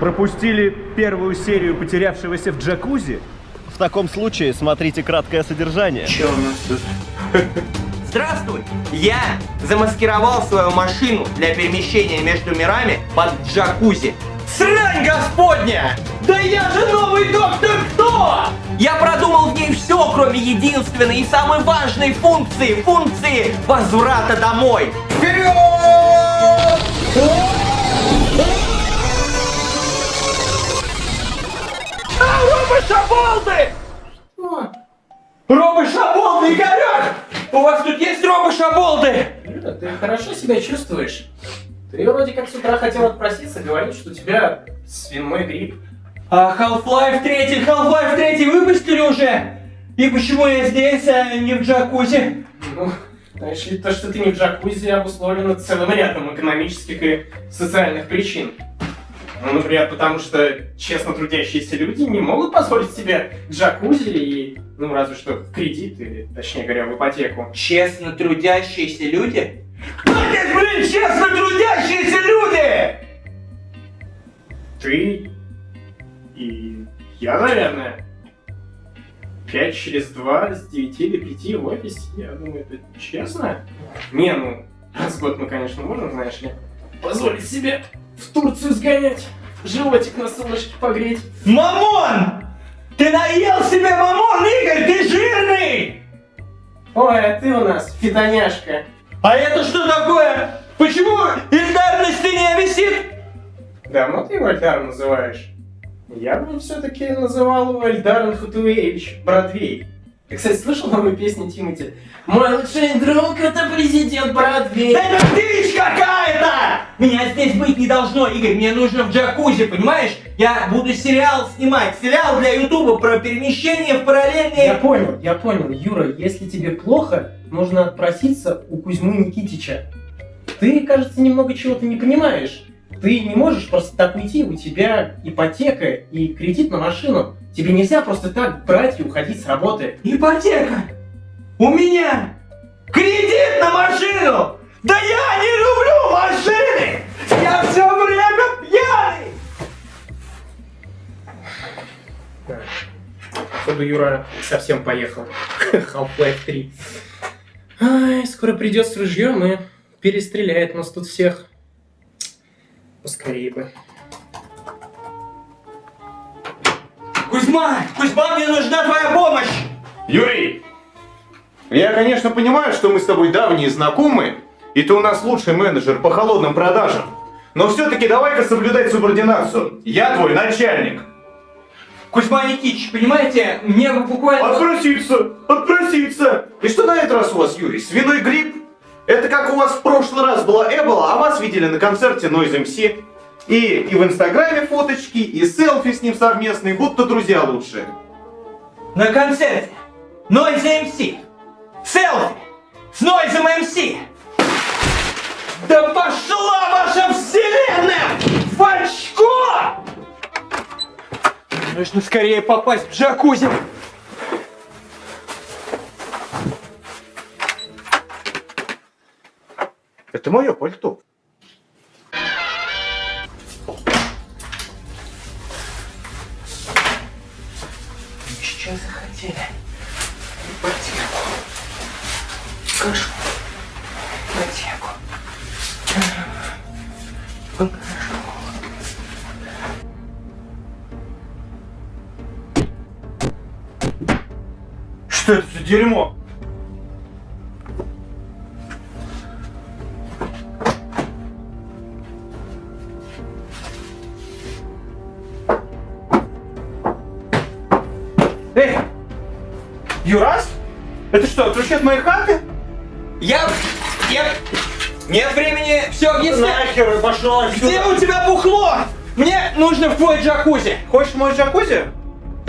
Пропустили первую серию потерявшегося в джакузи? В таком случае смотрите краткое содержание. Че у нас тут? Здравствуй! Я замаскировал свою машину для перемещения между мирами под джакузи. Срань господня! Да я же новый доктор кто? Я продумал в ней все, кроме единственной и самой важной функции, функции возврата домой. Вперед! А, робот-шаболды! Робот-шаболды, Игорек! У вас тут есть робот-шаболды? Юра, ты хорошо себя чувствуешь? Ты вроде как с утра хотел отпроситься, говорить, что у тебя свиной грипп. А Half-Life 3, Half-Life 3 выпустили уже? И почему я здесь, а не в джакузи? Ну, знаешь ли, то, что ты не в джакузи, обусловлено целым рядом экономических и социальных причин. Ну, например, потому что честно трудящиеся люди не могут позволить себе джакузи и, ну, разве что кредит, или, точнее говоря, в ипотеку. Честно трудящиеся люди? Кто здесь, блин, честно трудящиеся люди? Ты и я, наверное. Пять через два с девяти до пяти в офисе. Я думаю, это честно. Не, ну, раз в год мы, конечно, можем, знаешь ли, позволить себе в Турцию сгонять, животик на солнышке погреть. Мамон! Ты наел себе мамон, Игорь, ты жирный! Ой, а ты у нас фитоняшка. А это что такое? Почему Ильдар на стене висит? Давно ты его Эльдаром называешь? Я бы все-таки называл его Эльдаром Хатуевич, Бродвей. Ты, кстати, слышал новую песню Тимати? Мой лучший друг это президент Бродвей. Да это дичь какая-то! Меня здесь быть не должно, Игорь, мне нужно в джакузи, понимаешь? Я буду сериал снимать, сериал для Ютуба про перемещение в параллельные... Я понял, я понял. Юра, если тебе плохо, нужно отпроситься у Кузьмы Никитича. Ты, кажется, немного чего-то не понимаешь. Ты не можешь просто так уйти, у тебя ипотека и кредит на машину. Тебе нельзя просто так брать и уходить с работы. Ипотека! У меня кредит на машину! Да я не люблю машины! Я все время пьяный! Чтобы Юра совсем поехал. Half-Life 3. Ай, скоро придет с ружьем и перестреляет нас тут всех. Поскорее бы. Кузьма! Кузьма, мне нужна твоя помощь! Юрий, я, конечно, понимаю, что мы с тобой давние знакомы, и ты у нас лучший менеджер по холодным продажам. Но все-таки давай-ка соблюдать субординацию. Я твой начальник. Кузьма Никитич, понимаете, мне бы буквально... Отпроситься! Отпроситься! И что на этот раз у вас, Юрий? Свиной грипп? Это как у вас в прошлый раз была Эбола, а вас видели на концерте Noise MC. И, и в инстаграме фоточки, и селфи с ним совместные, будто друзья лучшие. На концерте Noise MC. Селфи с Noise MC. Да пошла ваша вселенная в очко! Нужно скорее попасть в джакузи. Это мое пальто. Дерьмо? Эй! Юрас? Это что, ключи от моей хаты? Я... Я... Нет времени все объяснять. Нахер пошел Где у тебя бухло? Мне нужно в твой джакузи. Хочешь мой джакузи?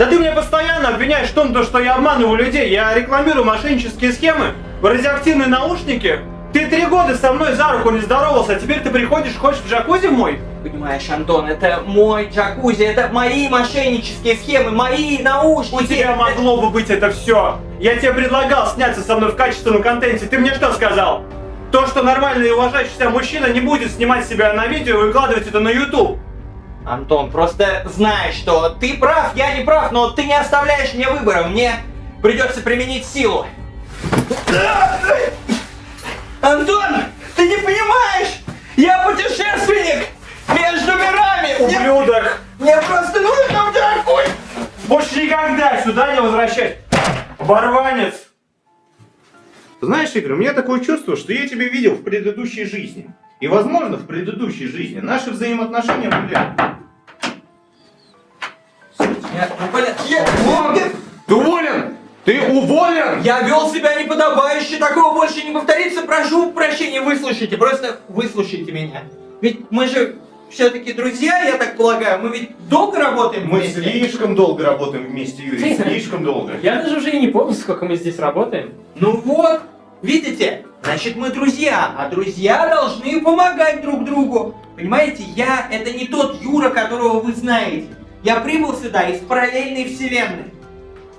Да ты меня постоянно обвиняешь в том, то, что я обманываю людей. Я рекламирую мошеннические схемы, радиоактивные наушники. Ты три года со мной за руку не здоровался, а теперь ты приходишь, хочешь в джакузи мой? Понимаешь, Антон, это мой джакузи, это мои мошеннические схемы, мои наушники. У тебя могло бы быть это все. Я тебе предлагал сняться со мной в качественном контенте. Ты мне что сказал? То, что нормальный и уважающий себя мужчина не будет снимать себя на видео и выкладывать это на YouTube. Антон, просто знай, что ты прав, я не прав, но ты не оставляешь мне выбора. Мне придется применить силу. Антон, ты не понимаешь? Я путешественник между мирами. Мне, Ублюдок! мне просто нужно в Джакузи. Больше никогда сюда не возвращайся! Оборванец! Знаешь, Игорь, у меня такое чувство, что я тебя видел в предыдущей жизни. И, возможно, в предыдущей жизни наши взаимоотношения были... Я, ну, я- Ты уволен! Ты уволен! Я вел себя неподобающе, такого больше не повторится. Прошу прощения, выслушайте, просто выслушайте меня. Ведь мы же все-таки друзья, я так полагаю. Мы ведь долго работаем Мы вместе. слишком долго работаем вместе, Юрий, слишком долго. Я даже уже и не помню, сколько мы здесь работаем. Ну вот, видите? Значит, мы друзья, а друзья должны помогать друг другу. Понимаете, я это не тот Юра, которого вы знаете. Я прибыл сюда из параллельной вселенной.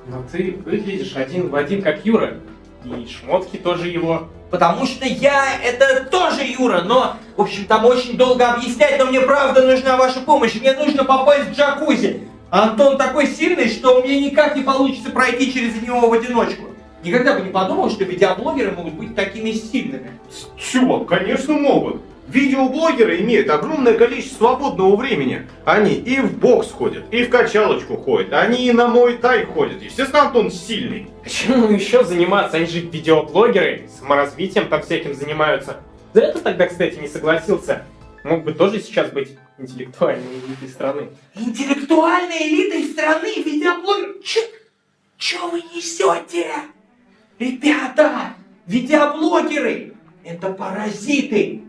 Но ты выглядишь один в один, как Юра. И шмотки тоже его. Потому что я это тоже Юра, но, в общем, там очень долго объяснять, но мне правда нужна ваша помощь. Мне нужно попасть в джакузи. Антон такой сильный, что мне никак не получится пройти через него в одиночку. Никогда бы не подумал, что видеоблогеры могут быть такими сильными. Чувак, конечно могут. Видеоблогеры имеют огромное количество свободного времени. Они и в бокс ходят, и в качалочку ходят, они и на мой тай ходят. Естественно, Антон сильный. Чему еще заниматься? Они же видеоблогеры, саморазвитием там всяким занимаются. За это тогда, кстати, не согласился. Мог бы тоже сейчас быть интеллектуальной элитой страны. Интеллектуальной элитой страны видеоблогер... Чё, чё вы несете? Ребята, видеоблогеры — это паразиты.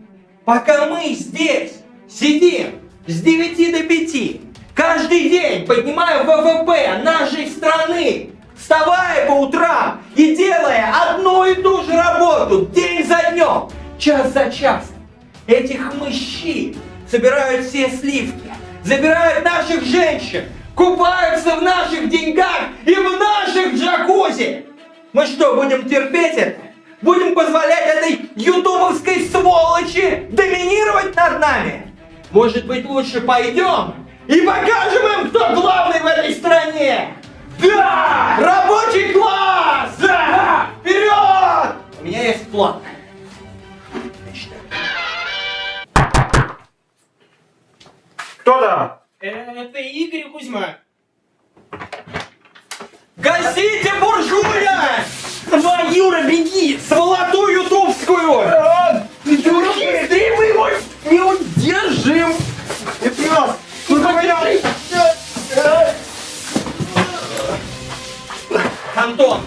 Пока мы здесь сидим с 9 до 5, каждый день поднимая ВВП нашей страны, вставая по утрам и делая одну и ту же работу день за днем, час за часом, этих мужчин собирают все сливки, забирают наших женщин, купаются в наших деньгах и в наших джакузи. Мы что, будем терпеть это? Будем позволять этой ютубовской сволочи доминировать над нами? Может быть, лучше пойдем и покажем им, кто главный в этой стране? Да! Рабочий класс! Да! Вперед! У меня есть план. Значит, Кто там? Э, Это Игорь Кузьма. Давай, Юра, беги! Сволоту ютубскую! Юра, быстрее мы его не удержим! Это нас! Антон,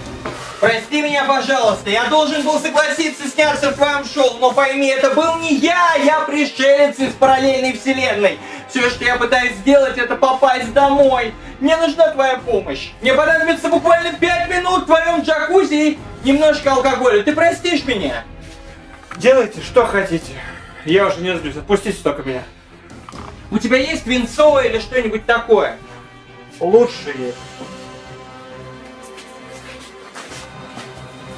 прости меня, пожалуйста, я должен был согласиться сняться в твоем шоу, но пойми, это был не я, я пришелец из параллельной вселенной. Все, что я пытаюсь сделать, это попасть домой. Мне нужна твоя помощь. Мне понадобится буквально 5 минут в твоем джакузи и немножко алкоголя. Ты простишь меня? Делайте, что хотите. Я уже не злюсь, отпустите только меня. У тебя есть винцо или что-нибудь такое? Лучше есть.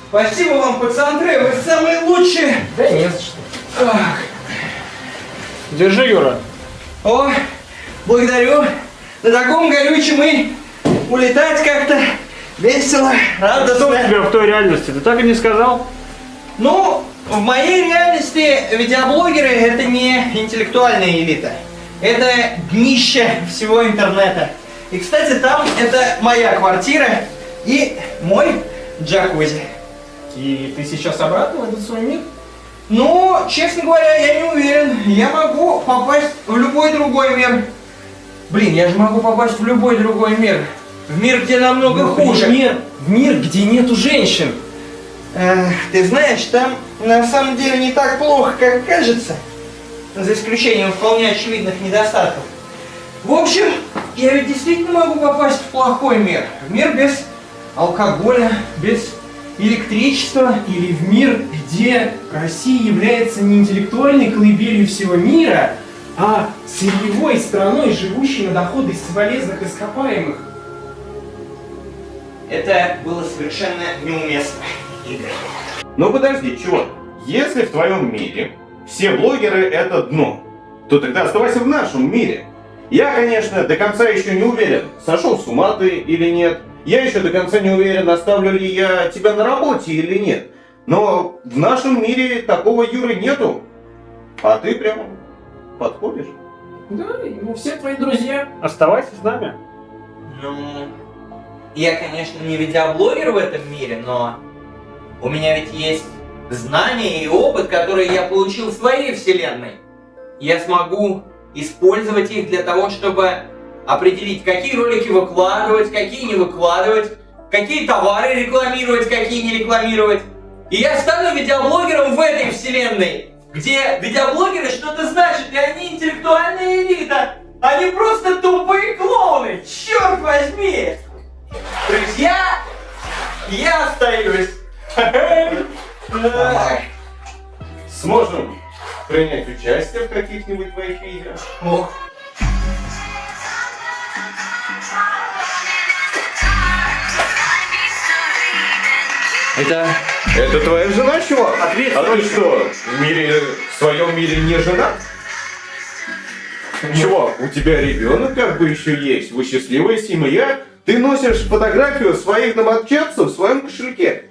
Спасибо вам, пацаны, вы самые лучшие. Да не за что. Держи, Юра. О, благодарю. На таком горючем и улетать как-то весело, Что у радостно. тебя в той реальности? Ты так и не сказал? Ну, в моей реальности видеоблогеры это не интеллектуальная элита. Это днище всего интернета. И, кстати, там это моя квартира и мой джакузи. И ты сейчас обратно в этот свой мир? Ну, честно говоря, я не уверен. Я могу попасть в любой другой мир. Блин, я же могу попасть в любой другой мир. В мир, где намного хуже. Мир, в мир, где нету женщин. Эх, ты знаешь, там на самом деле не так плохо, как кажется. За исключением вполне очевидных недостатков. В общем, я ведь действительно могу попасть в плохой мир. В мир без алкоголя, без электричества. Или в мир, где Россия является не интеллектуальной колыбелью всего мира, а сырьевой страной, живущей на доходы из полезных ископаемых. Это было совершенно неуместно, Игорь. Но подожди, чувак. Если в твоем мире все блогеры это дно, то тогда оставайся в нашем мире. Я, конечно, до конца еще не уверен, сошел с ума ты или нет. Я еще до конца не уверен, оставлю ли я тебя на работе или нет. Но в нашем мире такого Юры нету. А ты прямо подходишь. Да, и мы все твои друзья. Оставайся с нами. Ну, я, конечно, не видеоблогер в этом мире, но у меня ведь есть знания и опыт, которые я получил в своей вселенной. Я смогу использовать их для того, чтобы определить, какие ролики выкладывать, какие не выкладывать, какие товары рекламировать, какие не рекламировать. И я стану видеоблогером в этой вселенной, где видеоблогеры что-то значат, и они интеллектуальная элита, а не просто тупые клоуны, черт возьми! Друзья, я остаюсь. Сможем принять участие в каких-нибудь твоих видео. Ох. Это Это твоя жена, чувак? Ответь, А ты что, в мире, в своем мире не женат? Чувак, у тебя ребенок как бы еще есть, вы счастливая семья, ты носишь фотографию своих домочадцев в своем кошельке.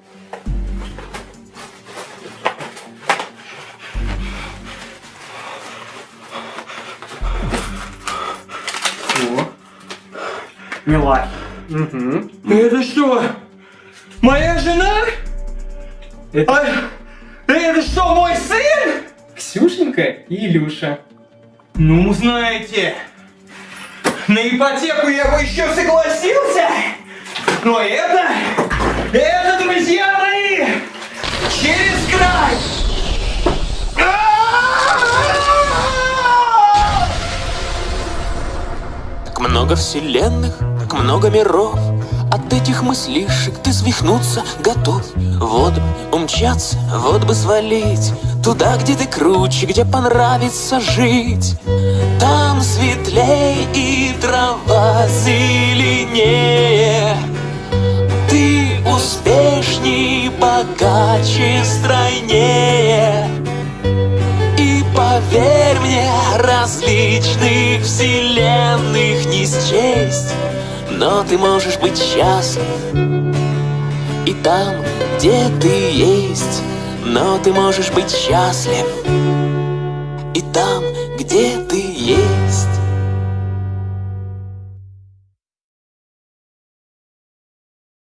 Милахи. Угу. Это что? Моя жена? Это- А, это что, мой сын? Ксюшенька и Илюша. Ну, знаете, на ипотеку я бы еще согласился, но это, это, друзья мои, через край. Так много вселенных, много миров. От этих мыслишек ты свихнуться готов. Вот бы умчаться, вот бы свалить Туда, где ты круче, где понравится жить. Там светлей и трава зеленее. Ты успешней, богаче, стройнее. И поверь мне, различных вселенных не счесть Но ты можешь быть счастлив И там, где ты есть. Но ты можешь быть счастлив И там, где ты есть